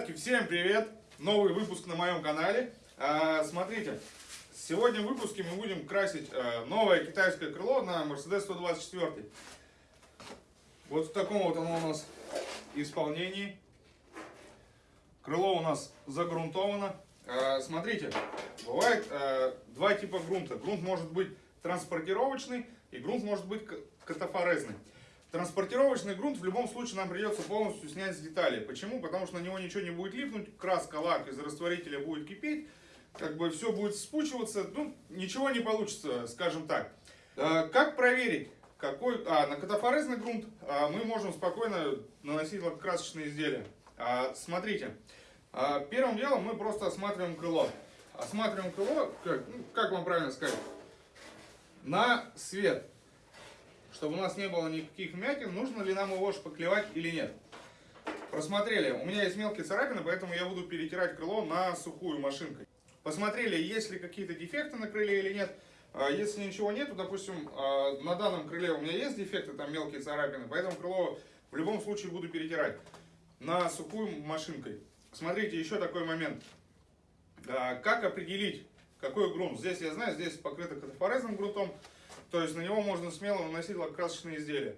Ребятки, всем привет! Новый выпуск на моем канале. А, смотрите, сегодня в выпуске мы будем красить а, новое китайское крыло на Mercedes 124. Вот в таком вот оно у нас исполнении. Крыло у нас загрунтовано. А, смотрите, бывает два типа грунта. Грунт может быть транспортировочный и грунт может быть катафорезный. Транспортировочный грунт в любом случае нам придется полностью снять с деталей. Почему? Потому что на него ничего не будет липнуть, краска, лак из растворителя будет кипеть, как бы все будет спучиваться, ну, ничего не получится, скажем так. А, как проверить, какой... А, на катафорезный грунт а, мы можем спокойно наносить красочные изделия. А, смотрите, а, первым делом мы просто осматриваем крыло. Осматриваем крыло, как, ну, как вам правильно сказать, на свет чтобы у нас не было никаких вмятин, нужно ли нам его шпаклевать или нет. Просмотрели, у меня есть мелкие царапины, поэтому я буду перетирать крыло на сухую машинкой. Посмотрели, есть ли какие-то дефекты на крыле или нет. А, если ничего нету, допустим, а, на данном крыле у меня есть дефекты, там мелкие царапины, поэтому крыло в любом случае буду перетирать на сухую машинкой. Смотрите, еще такой момент. А, как определить, какой грунт? Здесь я знаю, здесь покрыто катафорезным грунтом. То есть на него можно смело наносить лакокрасочные изделия.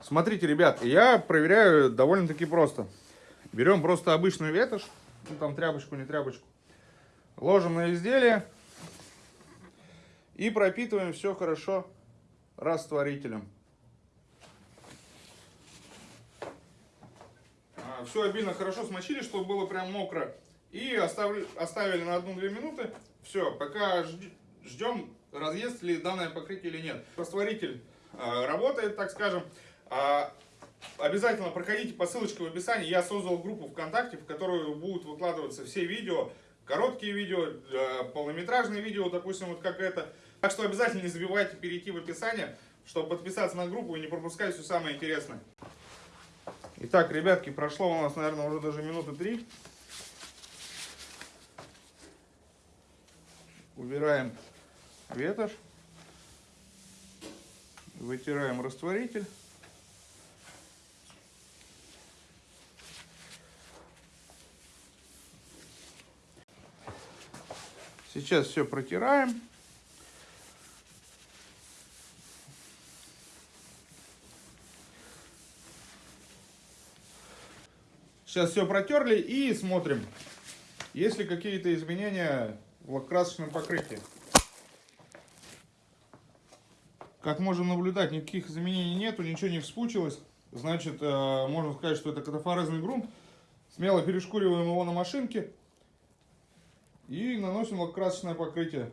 Смотрите, ребят, я проверяю довольно-таки просто. Берем просто обычную ветошь, ну там тряпочку, не тряпочку. Ложим на изделие и пропитываем все хорошо растворителем. А, все обильно хорошо смочили, чтобы было прям мокро. И оставили, оставили на 1-2 минуты. Все, пока ждем разъест ли данное покрытие или нет. Растворитель э, работает, так скажем. А, обязательно проходите по ссылочке в описании. Я создал группу ВКонтакте, в которую будут выкладываться все видео, короткие видео, э, полнометражные видео, допустим, вот как это. Так что обязательно не забывайте перейти в описание, чтобы подписаться на группу и не пропускать все самое интересное. Итак, ребятки, прошло у нас, наверное, уже даже минуты три. Убираем ветошь. Вытираем растворитель. Сейчас все протираем. Сейчас все протерли и смотрим, есть ли какие-то изменения в красочном покрытии. Как можем наблюдать, никаких изменений нету, ничего не вспучилось. Значит, э, можно сказать, что это катафорезный грунт. Смело перешкуриваем его на машинке и наносим лакокрасочное покрытие.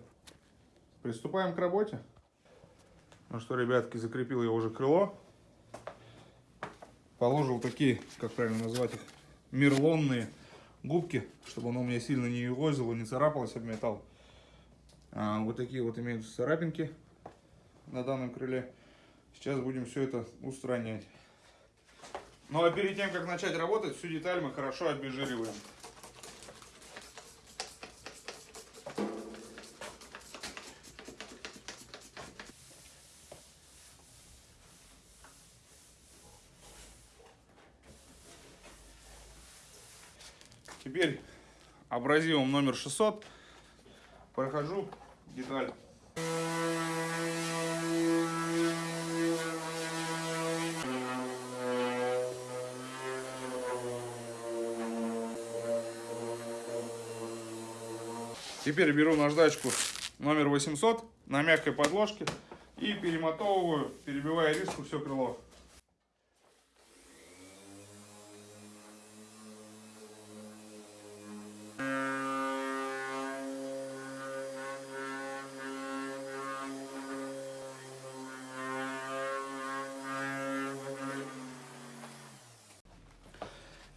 Приступаем к работе. Ну что, ребятки, закрепил я уже крыло. Положил такие, как правильно назвать их, мерлонные губки, чтобы оно у меня сильно не югозило, не царапалось об металл. А, вот такие вот имеются царапинки на данном крыле. Сейчас будем все это устранять. Ну а перед тем, как начать работать, всю деталь мы хорошо обезжириваем. Теперь абразивом номер 600 прохожу деталь. Теперь беру наждачку номер 800 на мягкой подложке и перемотовываю, перебивая риску все крыло.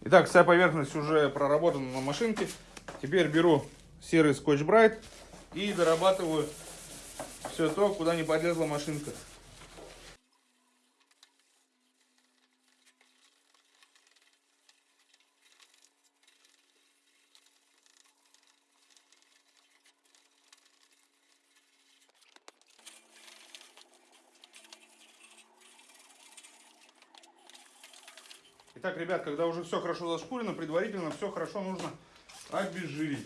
Итак, вся поверхность уже проработана на машинке. Теперь беру серый скотч брайт и дорабатываю все то, куда не подлезла машинка. Итак, ребят, когда уже все хорошо зашкурено, предварительно все хорошо нужно обезжирить.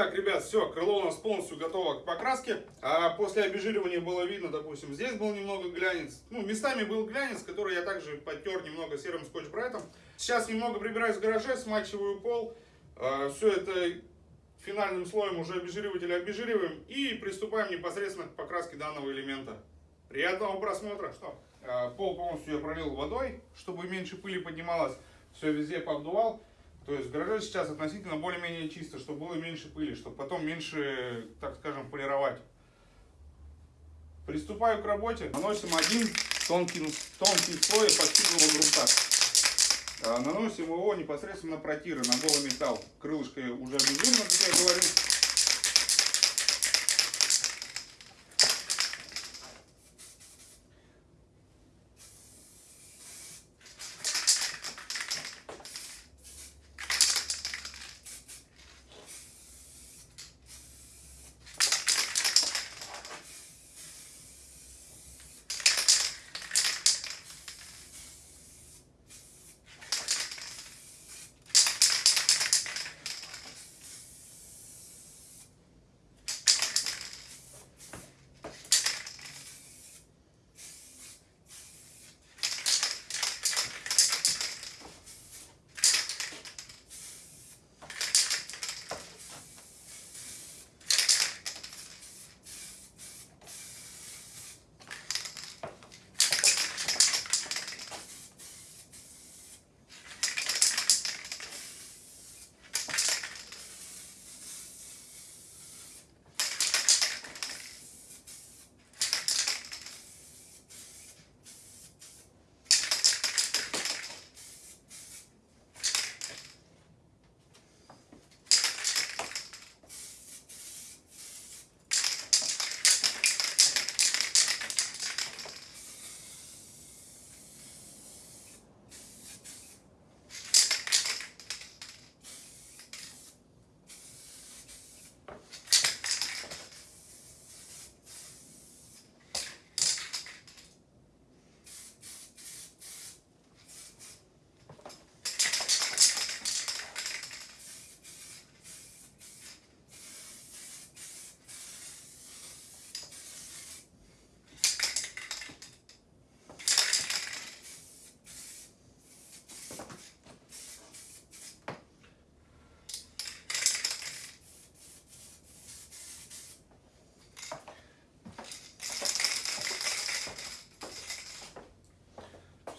Итак, ребят, все, крыло у нас полностью готово к покраске. А после обезжиривания было видно, допустим, здесь был немного глянец. Ну, местами был глянец, который я также подтер немного серым скотч-брайтом. Сейчас немного прибираюсь в гараже, смачиваю пол. А, все это финальным слоем уже обезжиривателя обезжириваем. И приступаем непосредственно к покраске данного элемента. Приятного просмотра. Что? А, пол полностью я пролил водой, чтобы меньше пыли поднималось. Все везде пообдувал. То есть в гараже сейчас относительно более-менее чисто, чтобы было меньше пыли, чтобы потом меньше, так скажем, полировать. Приступаю к работе. Наносим один тонкий, тонкий слой эпоксидного грунта. А, наносим его непосредственно на протиры, на голый металл. Крылышко уже обезжирено, как я говорил.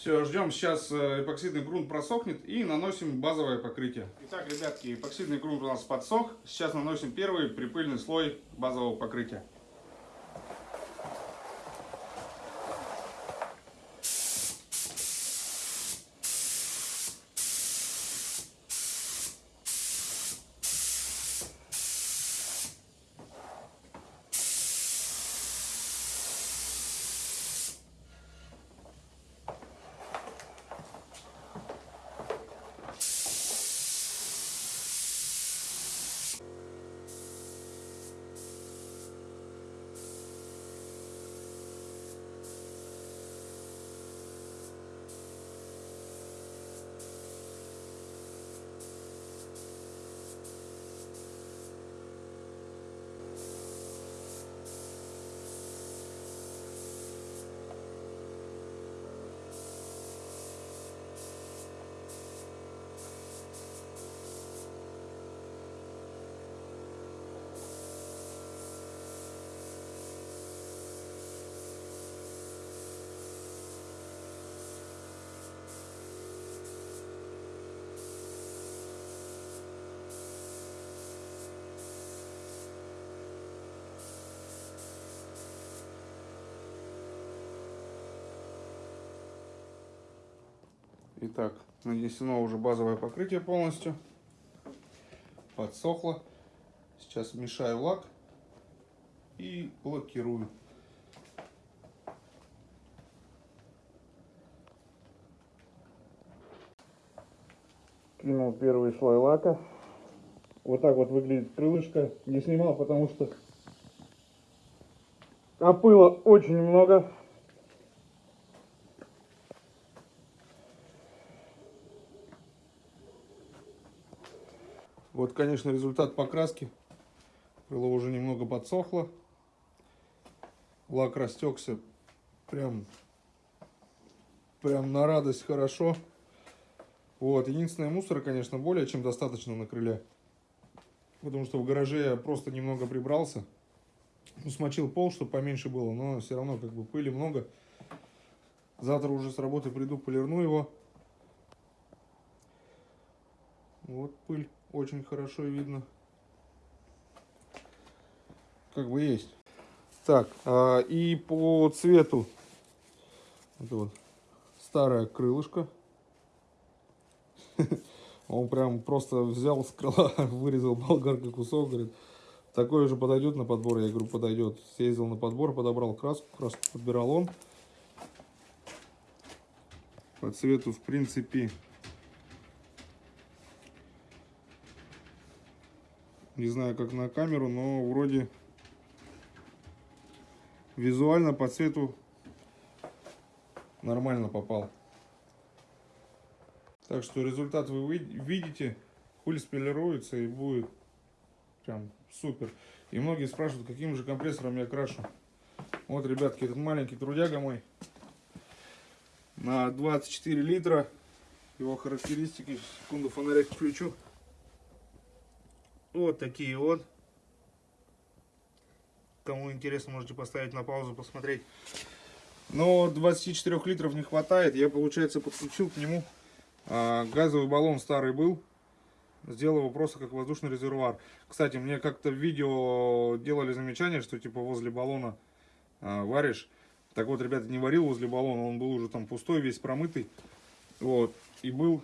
Все, ждем сейчас э, эпоксидный грунт просохнет и наносим базовое покрытие. Итак, ребятки, эпоксидный грунт у нас подсох. Сейчас наносим первый припыльный слой базового покрытия. Итак, нанесено уже базовое покрытие полностью. Подсохло. Сейчас мешаю лак и блокирую. Кинул первый слой лака. Вот так вот выглядит крылышко. Не снимал, потому что а опыла очень много. Вот, конечно, результат покраски. Крыло уже немного подсохло. Лак растекся прям, прям на радость хорошо. Вот, единственное, мусора, конечно, более чем достаточно на крыле. Потому что в гараже я просто немного прибрался. Ну, смочил пол, чтобы поменьше было, но все равно как бы пыли много. Завтра уже с работы приду, полирну его. Вот пыль очень хорошо видно. Как бы есть. Так, а, и по цвету. Это вот старое крылышко. Он прям просто взял с крыла, вырезал болгаркой кусок, говорит, такой же подойдет на подбор? Я говорю, подойдет. Съездил на подбор, подобрал краску, краску подбирал он. По цвету, в принципе, не знаю, как на камеру, но вроде визуально по цвету нормально попал. Так что результат вы видите, пыль спилируется и будет прям супер. И многие спрашивают, каким же компрессором я крашу. Вот, ребятки, этот маленький трудяга мой на 24 литра. Его характеристики, секунду фонарик включу. Вот такие вот. Кому интересно, можете поставить на паузу, посмотреть. Но 24 литров не хватает. Я, получается, подключил к нему а, газовый баллон старый был. Сделал его просто как воздушный резервуар. Кстати, мне как-то в видео делали замечание, что типа возле баллона а, варишь. Так вот, ребята, не варил возле баллона, он был уже там пустой, весь промытый. Вот. И был,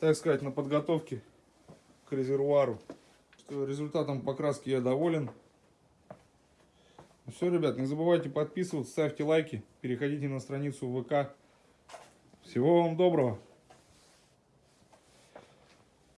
так сказать, на подготовке к резервуару. Результатом покраски я доволен. Ну все, ребят, не забывайте подписываться, ставьте лайки, переходите на страницу ВК. Всего вам доброго!